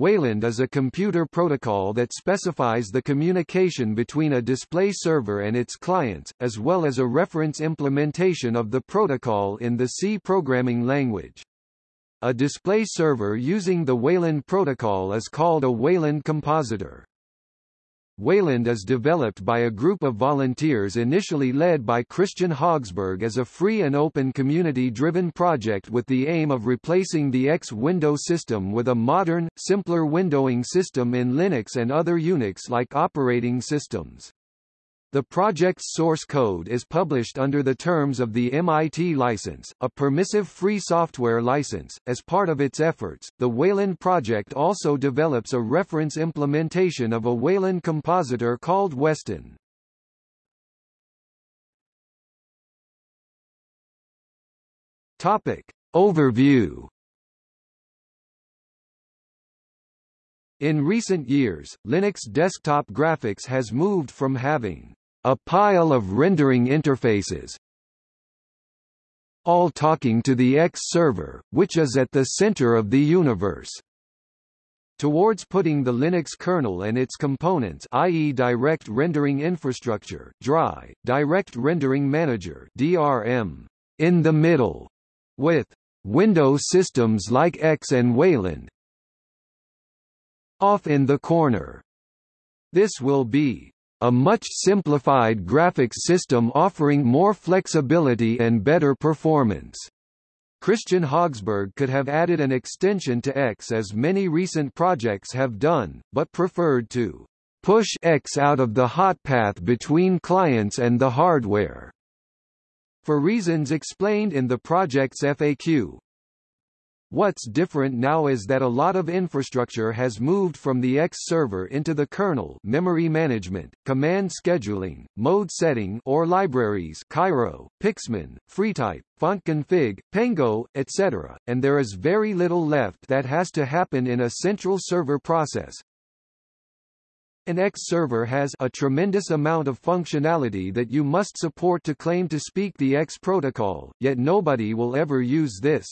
Wayland is a computer protocol that specifies the communication between a display server and its clients, as well as a reference implementation of the protocol in the C programming language. A display server using the Wayland protocol is called a Wayland compositor. Wayland is developed by a group of volunteers initially led by Kristian Hogsberg as a free and open community-driven project with the aim of replacing the X window system with a modern, simpler windowing system in Linux and other Unix-like operating systems. The project's source code is published under the terms of the MIT license, a permissive free software license. As part of its efforts, the Wayland project also develops a reference implementation of a Wayland compositor called Weston. Topic Overview In recent years, Linux desktop graphics has moved from having a pile of rendering interfaces all talking to the X server, which is at the center of the universe. Towards putting the Linux kernel and its components i.e. Direct Rendering Infrastructure DRI, Direct Rendering Manager DRM, in the middle, with Windows systems like X and Wayland off in the corner. This will be a much simplified graphics system offering more flexibility and better performance. Kristian Hogsberg could have added an extension to X as many recent projects have done, but preferred to push X out of the hot path between clients and the hardware. For reasons explained in the project's FAQ, What's different now is that a lot of infrastructure has moved from the X server into the kernel memory management, command scheduling, mode setting or libraries Cairo, Pixman, FreeType, FontConfig, Pango, etc., and there is very little left that has to happen in a central server process. An X server has a tremendous amount of functionality that you must support to claim to speak the X protocol, yet nobody will ever use this.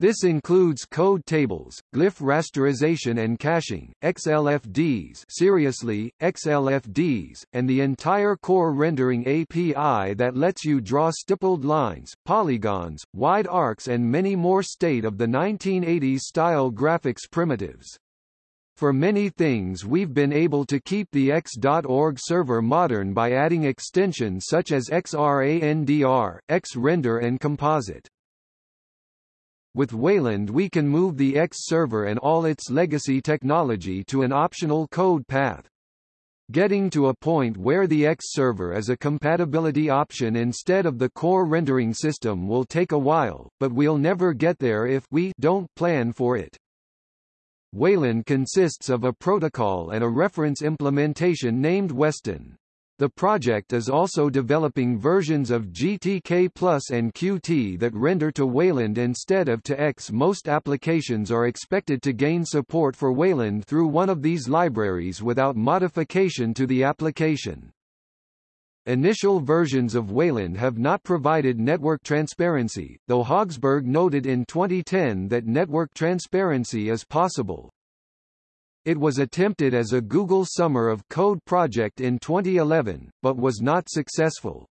This includes code tables, glyph rasterization and caching, XLFDs seriously, XLFDs, and the entire core rendering API that lets you draw stippled lines, polygons, wide arcs and many more state of the 1980s style graphics primitives. For many things we've been able to keep the X.org server modern by adding extensions such as XRANDR, XRender and Composite. With Wayland we can move the X server and all its legacy technology to an optional code path. Getting to a point where the X server is a compatibility option instead of the core rendering system will take a while, but we'll never get there if we don't plan for it. Wayland consists of a protocol and a reference implementation named Weston. The project is also developing versions of GTK Plus and Qt that render to Wayland instead of to X. Most applications are expected to gain support for Wayland through one of these libraries without modification to the application. Initial versions of Wayland have not provided network transparency, though Hogsberg noted in 2010 that network transparency is possible. It was attempted as a Google Summer of Code project in 2011, but was not successful.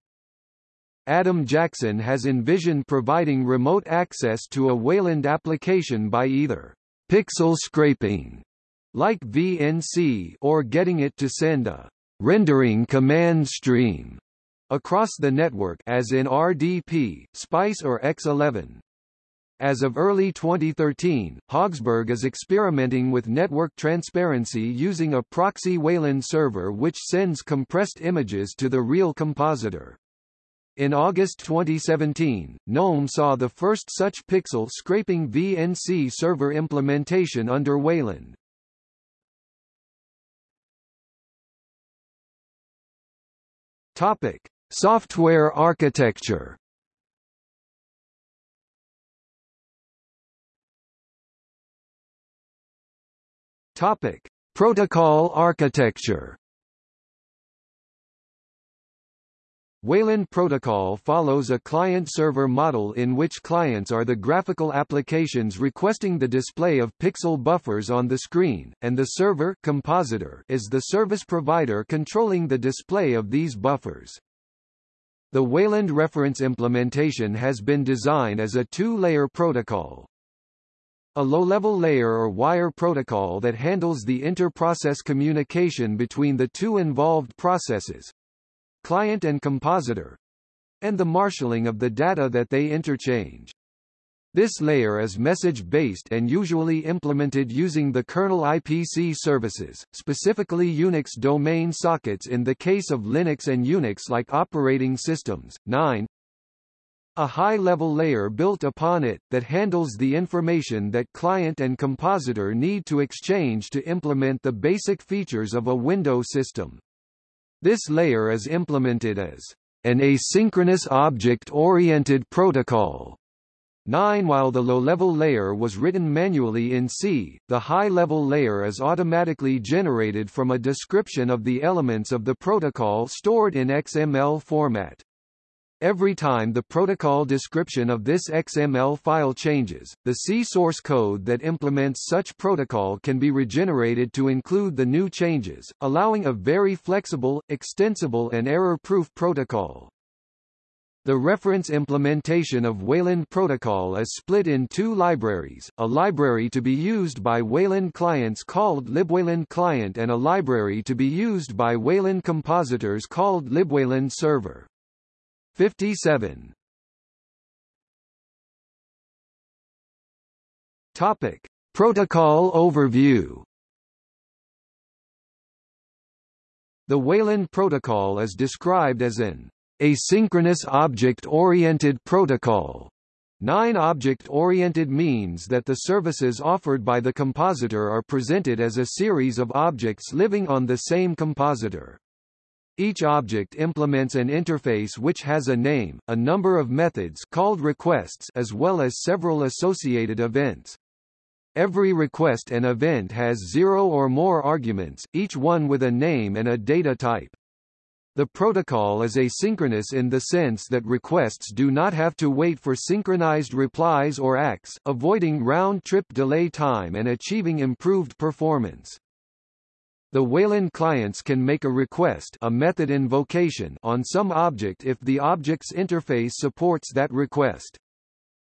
Adam Jackson has envisioned providing remote access to a Wayland application by either pixel scraping, like VNC, or getting it to send a rendering command stream across the network as in RDP, SPICE or X11. As of early 2013, Hogsberg is experimenting with network transparency using a proxy Wayland server which sends compressed images to the real compositor. In August 2017, GNOME saw the first such pixel scraping VNC server implementation under Wayland. Topic: Software architecture Topic: Protocol architecture. Wayland Protocol follows a client-server model in which clients are the graphical applications requesting the display of pixel buffers on the screen, and the server compositor is the service provider controlling the display of these buffers. The Wayland reference implementation has been designed as a two-layer protocol. A low-level layer or wire protocol that handles the inter-process communication between the two involved processes, client and compositor, and the marshalling of the data that they interchange. This layer is message-based and usually implemented using the kernel IPC services, specifically Unix domain sockets in the case of Linux and Unix-like operating systems. 9. A high-level layer built upon it, that handles the information that client and compositor need to exchange to implement the basic features of a window system. This layer is implemented as an asynchronous object-oriented protocol. 9 While the low-level layer was written manually in C, the high-level layer is automatically generated from a description of the elements of the protocol stored in XML format. Every time the protocol description of this XML file changes, the C source code that implements such protocol can be regenerated to include the new changes, allowing a very flexible, extensible and error-proof protocol. The reference implementation of Wayland Protocol is split in two libraries, a library to be used by Wayland clients called libwayland client and a library to be used by Wayland compositors called libwayland server. 57 Topic Protocol overview The Wayland protocol is described as an asynchronous object-oriented protocol. Nine object-oriented means that the services offered by the compositor are presented as a series of objects living on the same compositor. Each object implements an interface which has a name, a number of methods called requests as well as several associated events. Every request and event has zero or more arguments, each one with a name and a data type. The protocol is asynchronous in the sense that requests do not have to wait for synchronized replies or ACKs, avoiding round-trip delay time and achieving improved performance. The Wayland clients can make a request a method invocation on some object if the object's interface supports that request.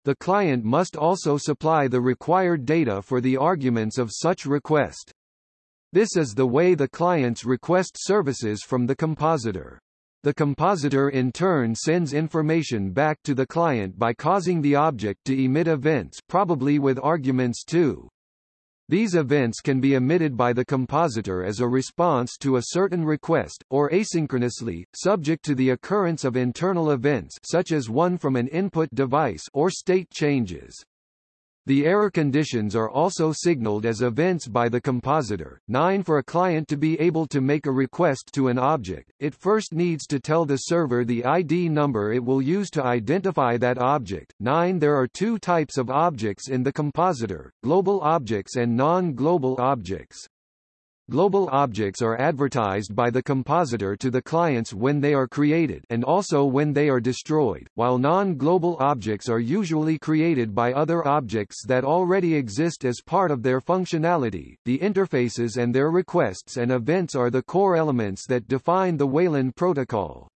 The client must also supply the required data for the arguments of such request. This is the way the clients request services from the compositor. The compositor in turn sends information back to the client by causing the object to emit events probably with arguments too. These events can be emitted by the compositor as a response to a certain request, or asynchronously, subject to the occurrence of internal events such as one from an input device or state changes. The error conditions are also signaled as events by the compositor. 9 For a client to be able to make a request to an object, it first needs to tell the server the ID number it will use to identify that object. 9 There are two types of objects in the compositor, global objects and non-global objects. Global objects are advertised by the compositor to the clients when they are created and also when they are destroyed, while non-global objects are usually created by other objects that already exist as part of their functionality. The interfaces and their requests and events are the core elements that define the Wayland protocol.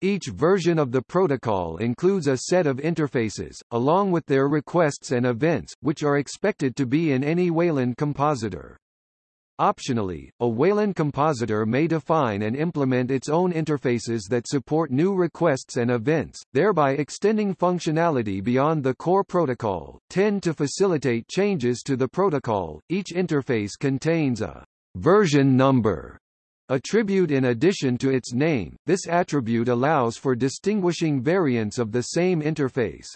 Each version of the protocol includes a set of interfaces, along with their requests and events, which are expected to be in any Wayland compositor. Optionally, a Wayland compositor may define and implement its own interfaces that support new requests and events, thereby extending functionality beyond the core protocol. 10 To facilitate changes to the protocol, each interface contains a version number attribute in addition to its name. This attribute allows for distinguishing variants of the same interface.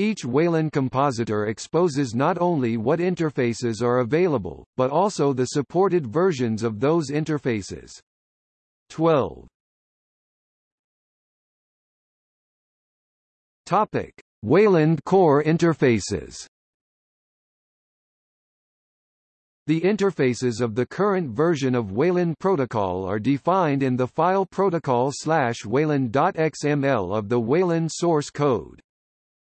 Each Wayland compositor exposes not only what interfaces are available, but also the supported versions of those interfaces. 12. Topic: Wayland core interfaces. The interfaces of the current version of Wayland Protocol are defined in the file protocol wayland.xml of the Wayland source code.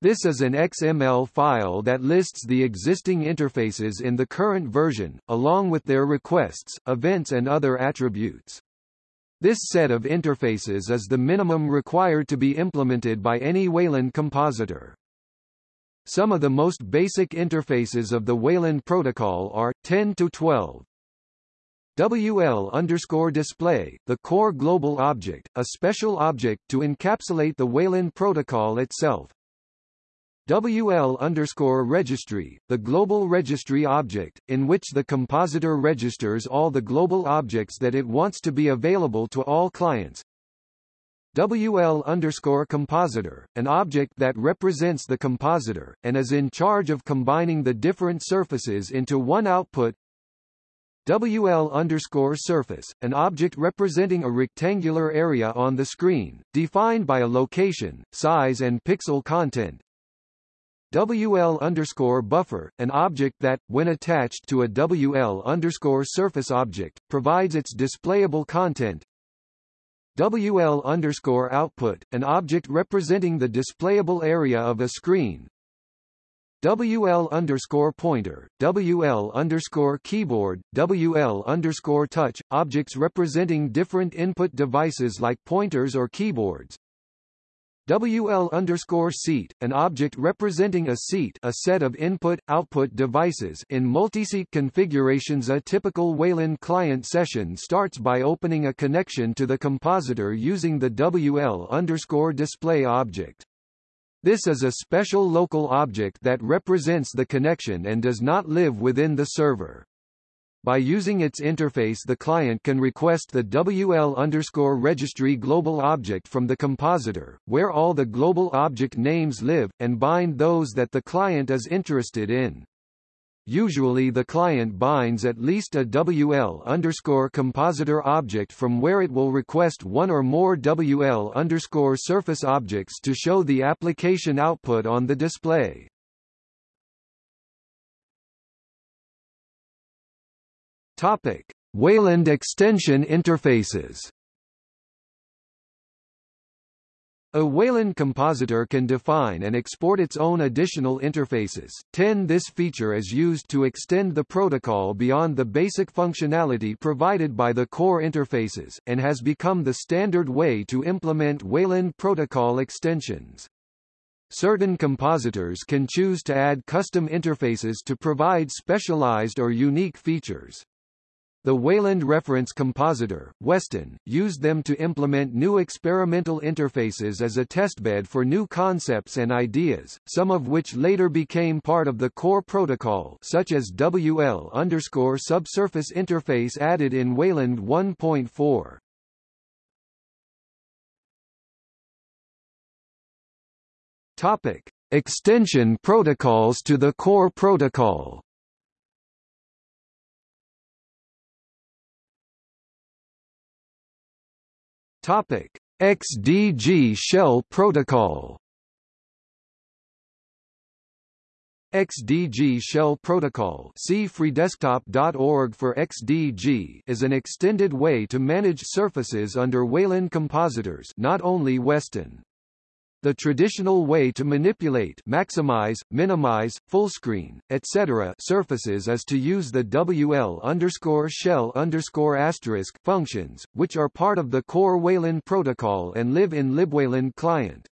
This is an XML file that lists the existing interfaces in the current version, along with their requests, events and other attributes. This set of interfaces is the minimum required to be implemented by any Wayland compositor. Some of the most basic interfaces of the Wayland protocol are 10 to 12. WL underscore display, the core global object, a special object to encapsulate the Wayland protocol itself. WL underscore registry, the global registry object, in which the compositor registers all the global objects that it wants to be available to all clients. WL underscore compositor, an object that represents the compositor, and is in charge of combining the different surfaces into one output. WL underscore surface, an object representing a rectangular area on the screen, defined by a location, size and pixel content. WL underscore buffer, an object that, when attached to a WL underscore surface object, provides its displayable content. WL underscore output, an object representing the displayable area of a screen. WL underscore pointer, WL underscore keyboard, WL underscore touch, objects representing different input devices like pointers or keyboards. WL underscore seat, an object representing a seat a set of input-output devices in multiseat configurations A typical Wayland client session starts by opening a connection to the compositor using the WL underscore display object. This is a special local object that represents the connection and does not live within the server. By using its interface the client can request the WL underscore registry global object from the compositor, where all the global object names live, and bind those that the client is interested in. Usually the client binds at least a WL underscore compositor object from where it will request one or more WL underscore surface objects to show the application output on the display. Topic: Wayland extension interfaces. A Wayland compositor can define and export its own additional interfaces. 10 This feature is used to extend the protocol beyond the basic functionality provided by the core interfaces, and has become the standard way to implement Wayland protocol extensions. Certain compositors can choose to add custom interfaces to provide specialized or unique features. The Wayland Reference Compositor, Weston, used them to implement new experimental interfaces as a testbed for new concepts and ideas, some of which later became part of the core protocol such as WL underscore subsurface interface added in Wayland 1.4. Topic. Extension protocols to the core protocol Topic: XDG Shell Protocol. XDG Shell Protocol see freedesktop.org for XDG is an extended way to manage surfaces under Wayland compositors not only Weston. The traditional way to manipulate maximize, minimize, fullscreen, etc. surfaces is to use the WL underscore shell underscore asterisk functions, which are part of the core Wayland protocol and live in libwayland client.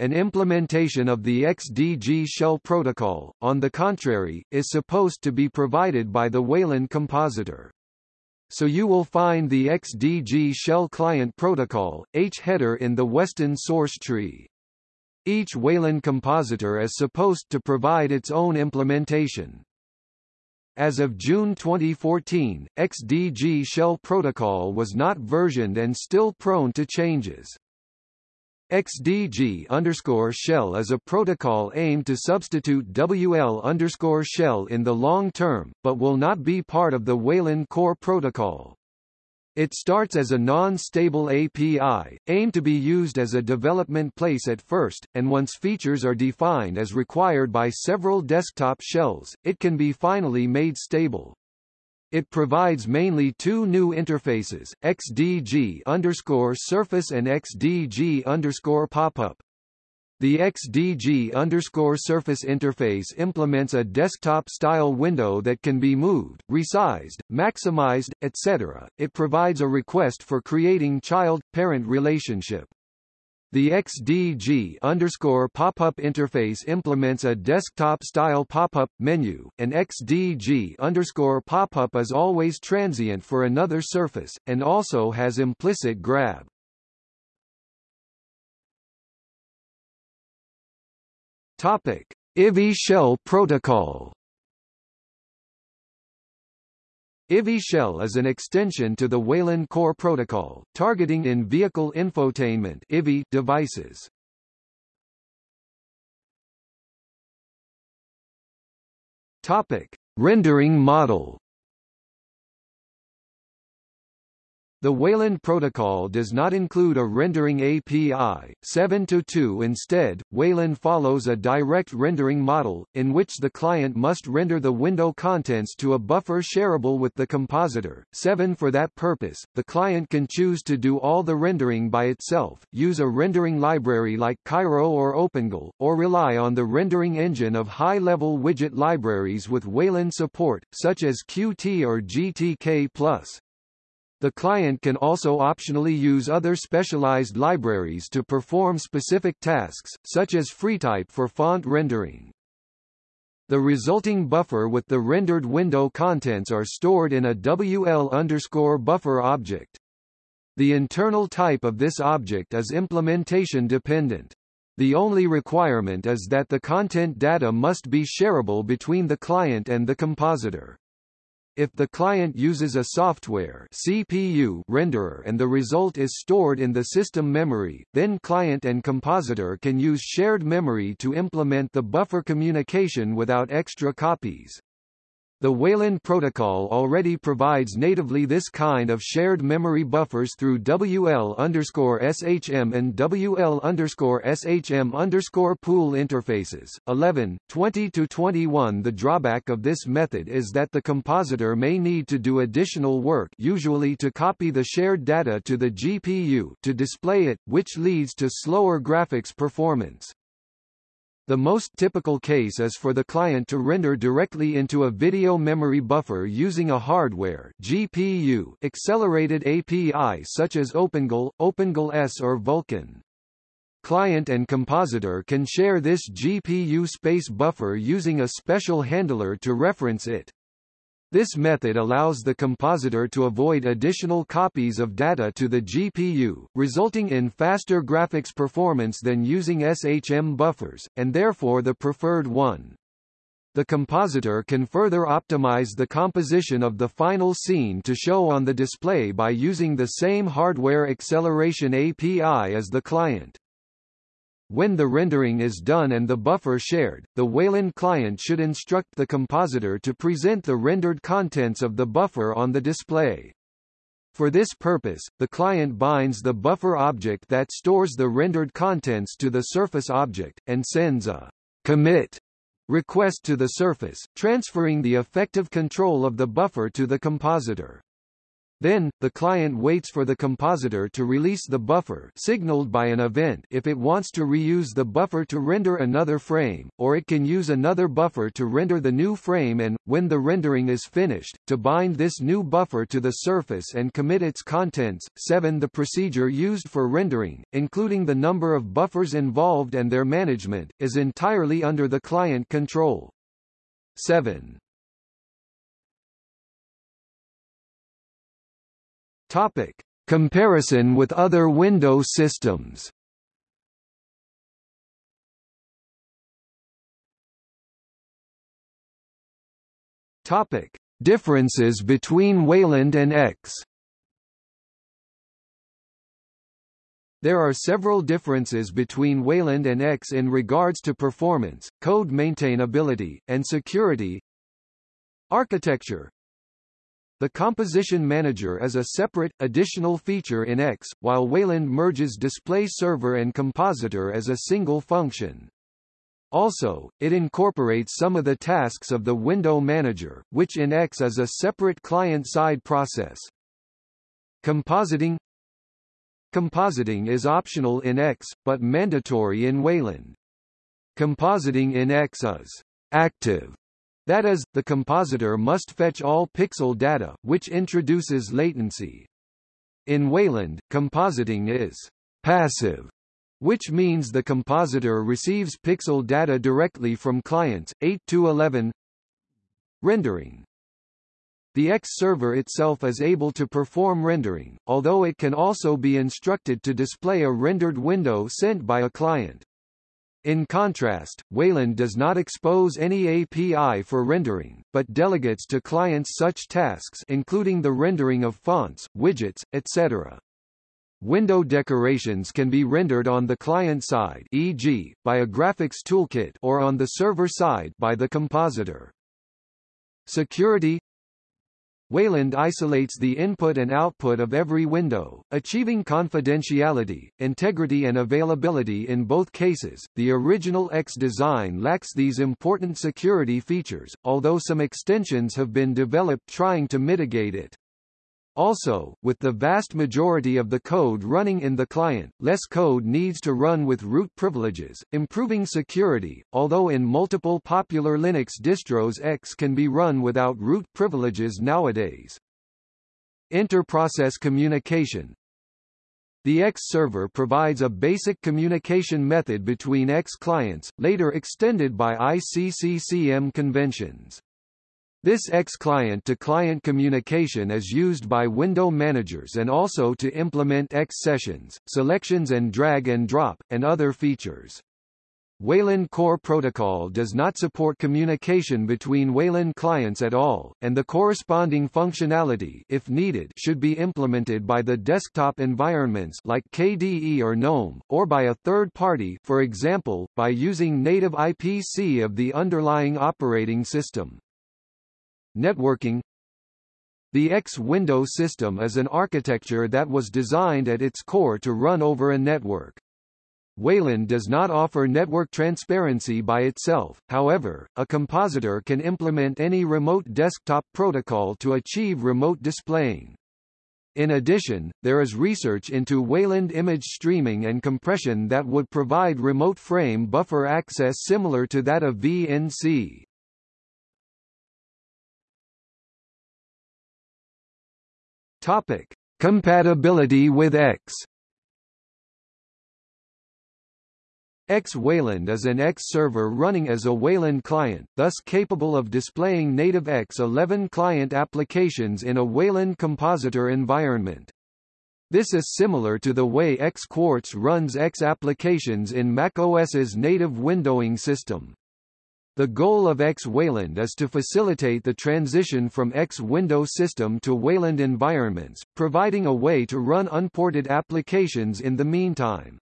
An implementation of the XDG shell protocol, on the contrary, is supposed to be provided by the Wayland compositor so you will find the XDG shell client protocol, H header in the Weston source tree. Each Wayland compositor is supposed to provide its own implementation. As of June 2014, XDG shell protocol was not versioned and still prone to changes. XDG underscore shell is a protocol aimed to substitute WL underscore shell in the long term, but will not be part of the Wayland core protocol. It starts as a non-stable API, aimed to be used as a development place at first, and once features are defined as required by several desktop shells, it can be finally made stable. It provides mainly two new interfaces, XDG underscore surface and XDG underscore popup. The XDG underscore surface interface implements a desktop-style window that can be moved, resized, maximized, etc. It provides a request for creating child-parent relationship. The XDG underscore pop-up interface implements a desktop-style pop-up menu, and XDG underscore pop-up is always transient for another surface, and also has implicit grab. Topic: IVI Shell Protocol. IVI Shell is an extension to the Wayland Core Protocol, targeting in-vehicle infotainment (IVI) devices. Topic: Rendering model. The Wayland protocol does not include a rendering API, 7.2 Instead, Wayland follows a direct rendering model, in which the client must render the window contents to a buffer shareable with the compositor. 7 For that purpose, the client can choose to do all the rendering by itself, use a rendering library like Cairo or OpenGL, or rely on the rendering engine of high-level widget libraries with Wayland support, such as Qt or GTK+. The client can also optionally use other specialized libraries to perform specific tasks, such as FreeType for font rendering. The resulting buffer with the rendered window contents are stored in a WL underscore buffer object. The internal type of this object is implementation dependent. The only requirement is that the content data must be shareable between the client and the compositor. If the client uses a software CPU renderer and the result is stored in the system memory, then client and compositor can use shared memory to implement the buffer communication without extra copies. The Wayland protocol already provides natively this kind of shared memory buffers through WL_SHM and WL_SHM pool interfaces. 11, 20-21 The drawback of this method is that the compositor may need to do additional work usually to copy the shared data to the GPU to display it, which leads to slower graphics performance. The most typical case is for the client to render directly into a video memory buffer using a hardware GPU accelerated API such as OpenGL, OpenGL-S or Vulkan. Client and compositor can share this GPU space buffer using a special handler to reference it. This method allows the compositor to avoid additional copies of data to the GPU, resulting in faster graphics performance than using SHM buffers, and therefore the preferred one. The compositor can further optimize the composition of the final scene to show on the display by using the same hardware acceleration API as the client. When the rendering is done and the buffer shared, the Wayland client should instruct the compositor to present the rendered contents of the buffer on the display. For this purpose, the client binds the buffer object that stores the rendered contents to the surface object, and sends a commit request to the surface, transferring the effective control of the buffer to the compositor. Then, the client waits for the compositor to release the buffer signaled by an event if it wants to reuse the buffer to render another frame, or it can use another buffer to render the new frame and, when the rendering is finished, to bind this new buffer to the surface and commit its contents. 7. The procedure used for rendering, including the number of buffers involved and their management, is entirely under the client control. 7. Topic: Comparison with other Windows systems. Topic: Differences between Wayland and X. There are several differences between Wayland and X in regards to performance, code maintainability, and security. Architecture the Composition Manager is a separate, additional feature in X, while Wayland merges Display Server and Compositor as a single function. Also, it incorporates some of the tasks of the window manager, which in X is a separate client-side process. Compositing Compositing is optional in X, but mandatory in Wayland. Compositing in X is active. That is, the compositor must fetch all pixel data, which introduces latency. In Wayland, compositing is passive, which means the compositor receives pixel data directly from clients. 8 to 11 Rendering the X server itself is able to perform rendering, although it can also be instructed to display a rendered window sent by a client. In contrast, Wayland does not expose any API for rendering, but delegates to clients such tasks including the rendering of fonts, widgets, etc. Window decorations can be rendered on the client side e.g., by a graphics toolkit or on the server side by the compositor. Security Wayland isolates the input and output of every window, achieving confidentiality, integrity and availability in both cases. The original X design lacks these important security features, although some extensions have been developed trying to mitigate it. Also, with the vast majority of the code running in the client, less code needs to run with root privileges, improving security, although in multiple popular Linux distros X can be run without root privileges nowadays. Inter-process communication The X server provides a basic communication method between X clients, later extended by ICCCM conventions. This X-client-to-client communication is used by window managers and also to implement X sessions, selections and drag and drop, and other features. Wayland Core Protocol does not support communication between Wayland clients at all, and the corresponding functionality if needed should be implemented by the desktop environments like KDE or GNOME, or by a third party for example, by using native IPC of the underlying operating system. Networking The X window system is an architecture that was designed at its core to run over a network. Wayland does not offer network transparency by itself, however, a compositor can implement any remote desktop protocol to achieve remote displaying. In addition, there is research into Wayland image streaming and compression that would provide remote frame buffer access similar to that of VNC. Topic: Compatibility with X. X Wayland is an X server running as a Wayland client, thus capable of displaying native X11 client applications in a Wayland compositor environment. This is similar to the way X Quartz runs X applications in macOS's native windowing system. The goal of X Wayland is to facilitate the transition from X Window system to Wayland environments, providing a way to run unported applications in the meantime.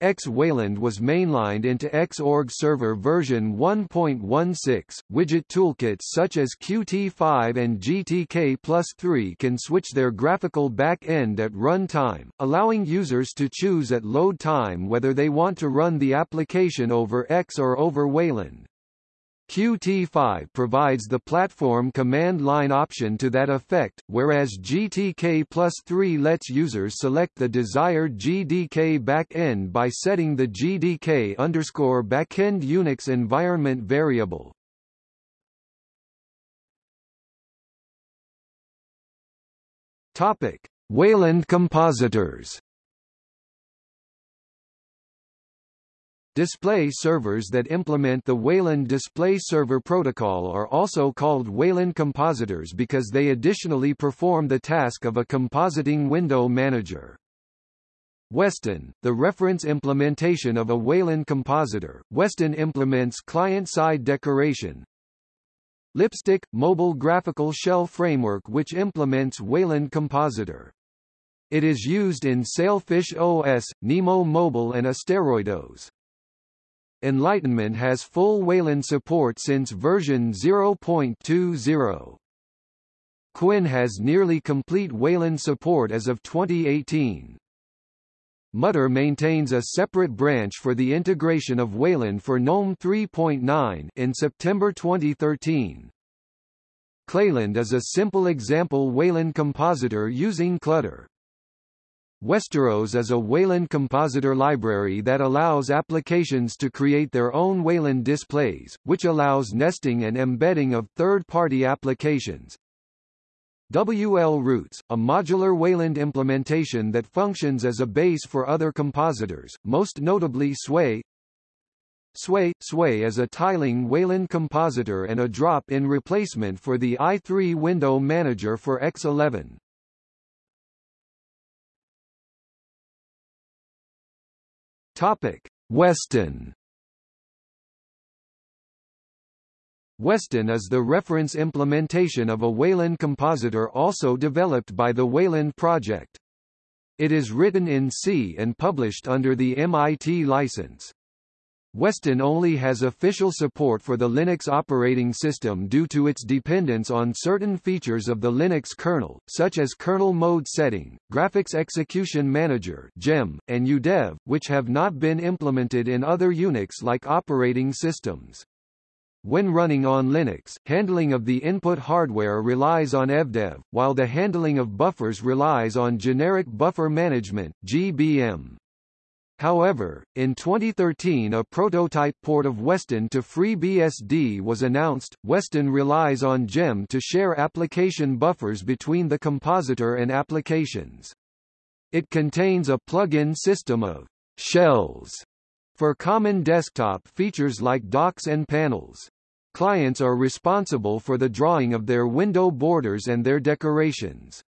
X Wayland was mainlined into Xorg Server version 1.16. Widget toolkits such as Qt5 and GTK plus 3 can switch their graphical back-end at runtime, allowing users to choose at load time whether they want to run the application over X or over Wayland. Qt5 provides the platform command line option to that effect, whereas GTK plus 3 lets users select the desired GDK backend by setting the GDK underscore backend Unix environment variable. Topic: Wayland compositors Display servers that implement the Wayland Display Server Protocol are also called Wayland compositors because they additionally perform the task of a compositing window manager. Weston, the reference implementation of a Wayland compositor, Weston implements client-side decoration. Lipstick, mobile graphical shell framework which implements Wayland compositor. It is used in Sailfish OS, Nemo Mobile and AsteroidOS. Enlightenment has full Wayland support since version 0.20. KWin has nearly complete Wayland support as of 2018. Mutter maintains a separate branch for the integration of Wayland for GNOME 3.9 in September 2013. Clayland is a simple example Wayland compositor using Clutter. Westeros is a Wayland compositor library that allows applications to create their own Wayland displays, which allows nesting and embedding of third-party applications. WL Roots, a modular Wayland implementation that functions as a base for other compositors, most notably Sway. Sway Sway is a tiling Wayland compositor and a drop-in replacement for the i3 window manager for X11. Topic: Weston. Weston is the reference implementation of a Wayland compositor also developed by the Wayland project. It is written in C and published under the MIT license. Weston only has official support for the Linux operating system due to its dependence on certain features of the Linux kernel, such as kernel mode setting, Graphics Execution Manager (GEM), and UDEV, which have not been implemented in other Unix-like operating systems. When running on Linux, handling of the input hardware relies on evdev, while the handling of buffers relies on generic buffer management (GBM). However, in 2013 a prototype port of Weston to FreeBSD was announced. Weston relies on GEM to share application buffers between the compositor and applications. It contains a plug-in system of shells for common desktop features like docks and panels. Clients are responsible for the drawing of their window borders and their decorations.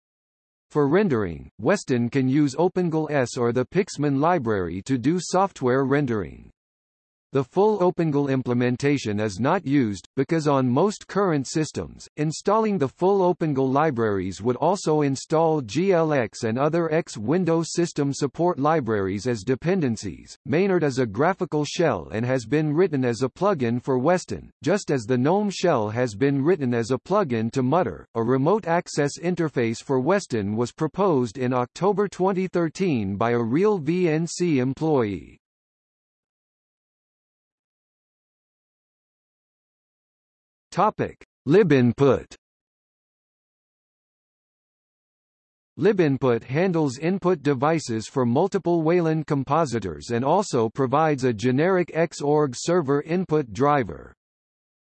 For rendering, Weston can use OpenGL ES or the Pixman library to do software rendering. The full OpenGL implementation is not used, because on most current systems, installing the full OpenGL libraries would also install GLX and other X Windows system support libraries as dependencies. Maynard is a graphical shell and has been written as a plugin for Weston, just as the GNOME shell has been written as a plugin to Mutter. A remote access interface for Weston was proposed in October 2013 by a RealVNC employee. Topic: libinput. Libinput handles input devices for multiple Wayland compositors and also provides a generic Xorg server input driver.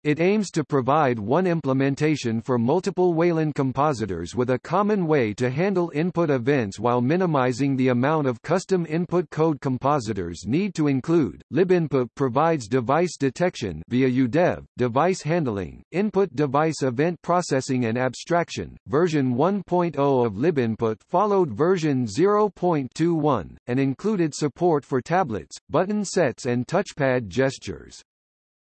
It aims to provide one implementation for multiple Wayland compositors with a common way to handle input events while minimizing the amount of custom input code compositors need to include. Libinput provides device detection via UDEV, device handling, input device event processing and abstraction. Version 1.0 of Libinput followed version 0.21 and included support for tablets, button sets and touchpad gestures.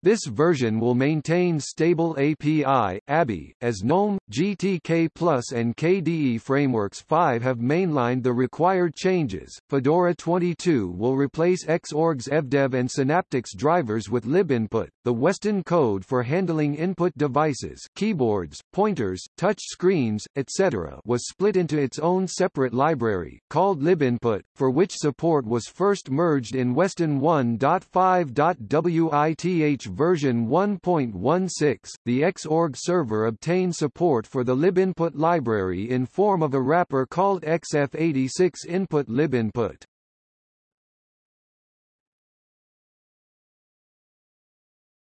This version will maintain stable API, ABI, as GNOME, GTK Plus and KDE Frameworks 5 have mainlined the required changes. Fedora 22 will replace Xorg's evdev and Synaptics drivers with libinput, the Weston code for handling input devices keyboards, pointers, touch screens, etc. was split into its own separate library, called libinput, for which support was first merged in Weston 1.5.with version 1.16, the Xorg server obtained support for the libinput library in form of a wrapper called XF86 input libinput.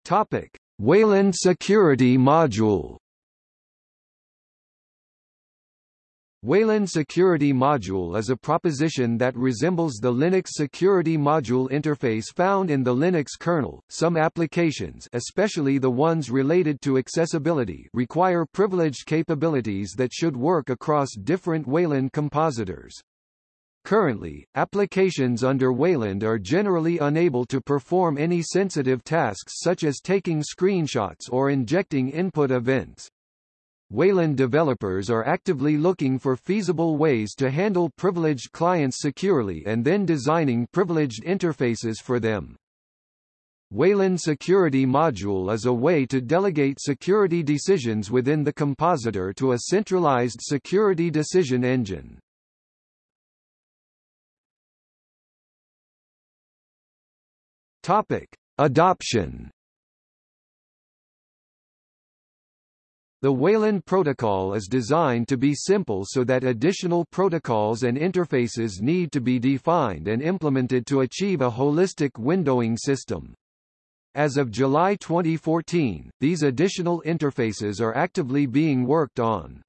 Topic: Wayland Security Module Wayland Security Module is a proposition that resembles the Linux Security Module interface found in the Linux kernel. Some applications, especially the ones related to accessibility, require privileged capabilities that should work across different Wayland compositors. Currently, applications under Wayland are generally unable to perform any sensitive tasks such as taking screenshots or injecting input events. Wayland developers are actively looking for feasible ways to handle privileged clients securely and then designing privileged interfaces for them. Wayland Security Module is a way to delegate security decisions within the compositor to a centralized security decision engine. Topic: Adoption The Wayland protocol is designed to be simple so that additional protocols and interfaces need to be defined and implemented to achieve a holistic windowing system. As of July 2014, these additional interfaces are actively being worked on.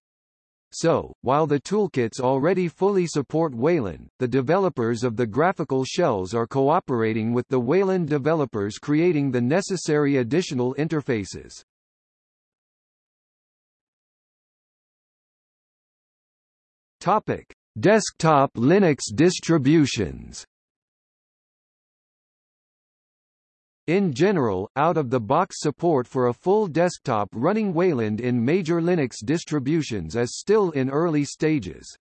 So, while the toolkits already fully support Wayland, the developers of the graphical shells are cooperating with the Wayland developers creating the necessary additional interfaces. Topic: Desktop Linux distributions In general, out-of-the-box support for a full desktop running Wayland in major Linux distributions is still in early stages.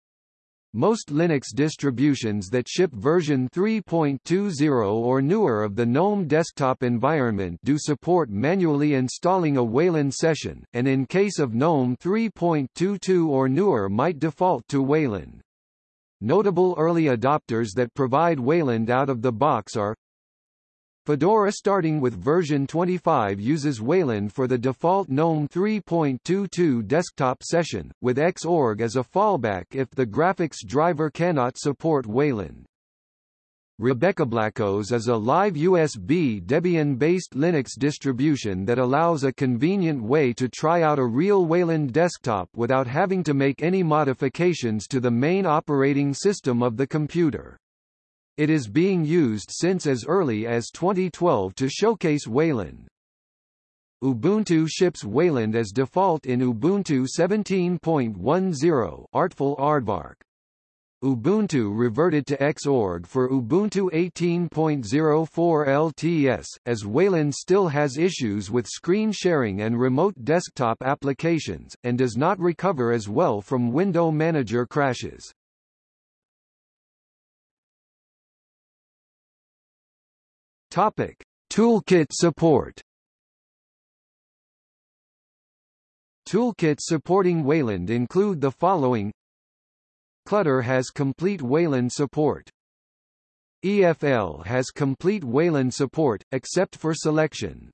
Most Linux distributions that ship version 3.20 or newer of the GNOME desktop environment do support manually installing a Wayland session, and in case of GNOME 3.22 or newer might default to Wayland. Notable early adopters that provide Wayland out of the box are Fedora starting with version 25 uses Wayland for the default GNOME 3.22 desktop session, with Xorg as a fallback if the graphics driver cannot support Wayland. RebeccaBlackOS is a live USB Debian-based Linux distribution that allows a convenient way to try out a real Wayland desktop without having to make any modifications to the main operating system of the computer. It is being used since as early as 2012 to showcase Wayland. Ubuntu ships Wayland as default in Ubuntu 17.10 Artful Aardvark. Ubuntu reverted to Xorg for Ubuntu 18.04 LTS, as Wayland still has issues with screen sharing and remote desktop applications, and does not recover as well from window manager crashes. Topic: Toolkit support. Toolkits supporting Wayland include the following Clutter has complete Wayland support. EFL has complete Wayland support, except for selection.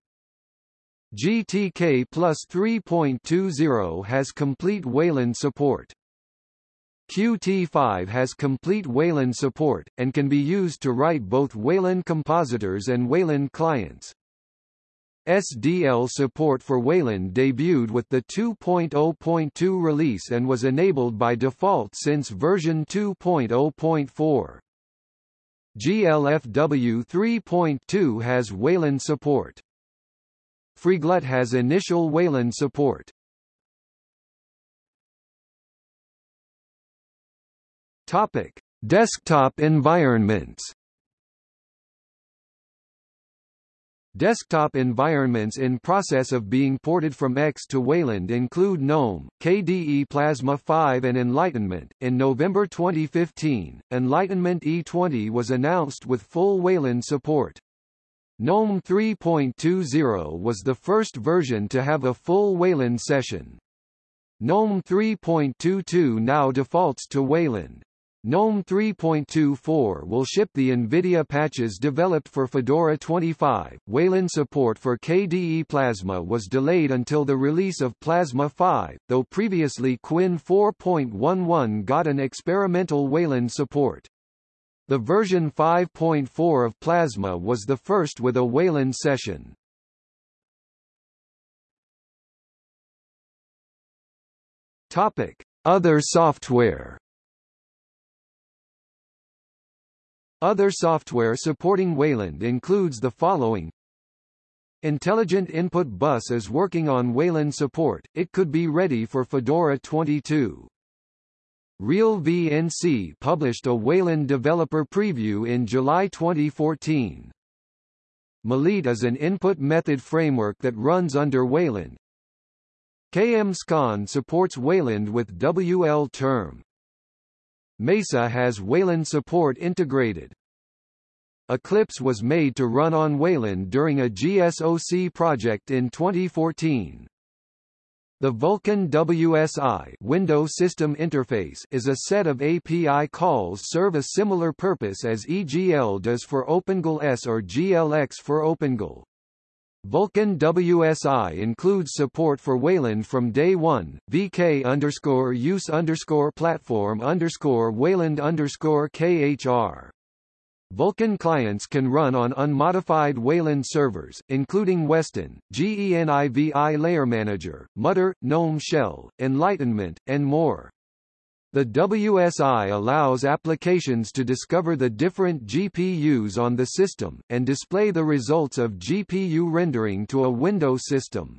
GTK Plus 3.20 has complete Wayland support. Qt5 has complete Wayland support, and can be used to write both Wayland compositors and Wayland clients. SDL support for Wayland debuted with the 2.0.2 release and was enabled by default since version 2.0.4. GLFW 3.2 has Wayland support. FreeGlut has initial Wayland support. Topic: Desktop environments. Desktop environments in process of being ported from X to Wayland include GNOME, KDE Plasma 5 and Enlightenment. In November 2015, Enlightenment E20 was announced with full Wayland support. GNOME 3.20 was the first version to have a full Wayland session. GNOME 3.22 now defaults to Wayland. GNOME 3.24 will ship the NVIDIA patches developed for Fedora 25. Wayland support for KDE Plasma was delayed until the release of Plasma 5, though previously KWin 4.11 got an experimental Wayland support. The version 5.4 of Plasma was the first with a Wayland session. Topic: Other software Other software supporting Wayland includes the following Intelligent Input Bus is working on Wayland support, it could be ready for Fedora 22. RealVNC published a Wayland developer preview in July 2014. Maliit is an input method framework that runs under Wayland. KMSCON supports Wayland with wlterm. Mesa has Wayland support integrated. Eclipse was made to run on Wayland during a GSOC project in 2014. The Vulkan WSI window system interface is a set of API calls serve a similar purpose as EGL does for OpenGL ES or GLX for OpenGL. Vulkan WSI includes support for Wayland from day one. VK underscore use underscore platform underscore Wayland underscore KHR. Vulkan clients can run on unmodified Wayland servers, including Weston, GENIVI Layer Manager, Mutter, GNOME Shell, Enlightenment, and more. The WSI allows applications to discover the different GPUs on the system, and display the results of GPU rendering to a Windows system.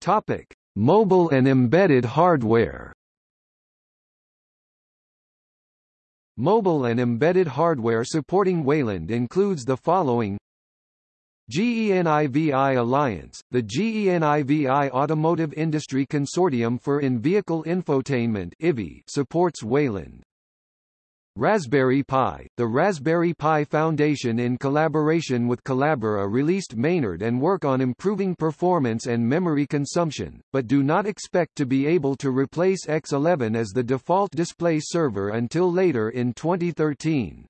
Topic. Mobile and embedded hardware Mobile and embedded hardware supporting Wayland includes the following GENIVI Alliance, the GENIVI Automotive Industry Consortium for In-Vehicle Infotainment supports Wayland. Raspberry Pi – The Raspberry Pi Foundation in collaboration with Collabora released Maynard and work on improving performance and memory consumption, but do not expect to be able to replace X11 as the default display server until later in 2013.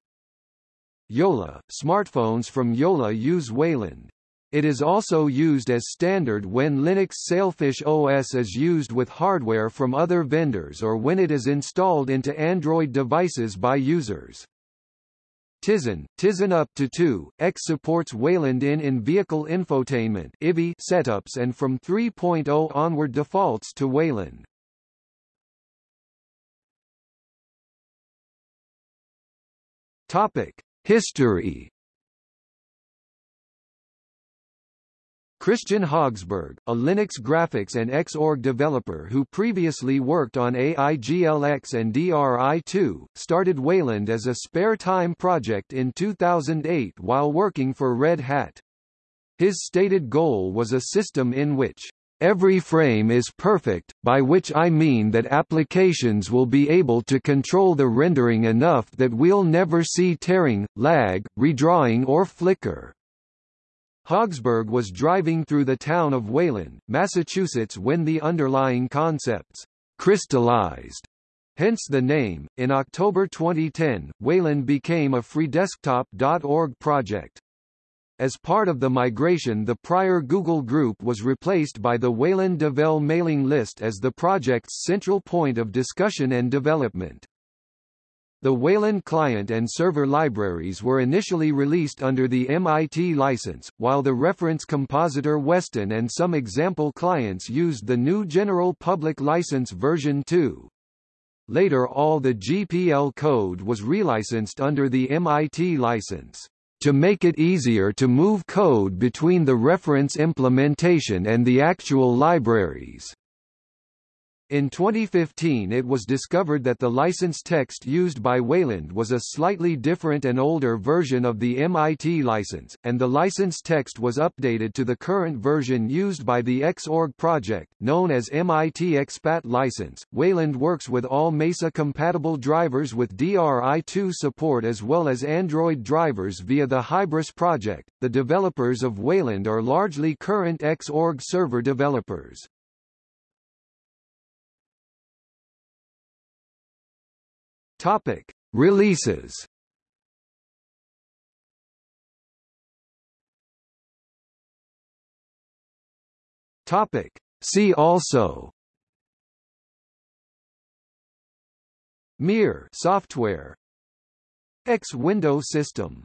Jolla – Smartphones from Jolla use Wayland. It is also used as standard when Linux Sailfish OS is used with hardware from other vendors or when it is installed into Android devices by users. Tizen, Tizen up to 2, X supports Wayland in in-vehicle infotainment setups and from 3.0 onward defaults to Wayland. Topic: History Kristian Hogsberg, a Linux graphics and Xorg developer who previously worked on AIGLX and DRI2, started Wayland as a spare-time project in 2008 while working for Red Hat. His stated goal was a system in which Every frame is perfect, by which I mean that applications will be able to control the rendering enough that we'll never see tearing, lag, redrawing or flicker. Hogsberg was driving through the town of Wayland, Massachusetts when the underlying concepts crystallized. Hence the name. In October 2010, Wayland became a freedesktop.org project. As part of the migration the prior Google Group was replaced by the Wayland Devel mailing list as the project's central point of discussion and development. The Wayland client and server libraries were initially released under the MIT license, while the reference compositor Weston and some example clients used the GNU General Public License version 2. Later all the GPL code was relicensed under the MIT license to make it easier to move code between the reference implementation and the actual libraries. In 2015 it was discovered that the license text used by Wayland was a slightly different and older version of the MIT license, and the license text was updated to the current version used by the Xorg project, known as MIT Expat license. Wayland works with all Mesa-compatible drivers with DRI2 support as well as Android drivers via the Hybris project. The developers of Wayland are largely current Xorg server developers. Topic: Releases. Topic: See also. Mir. Software. X window system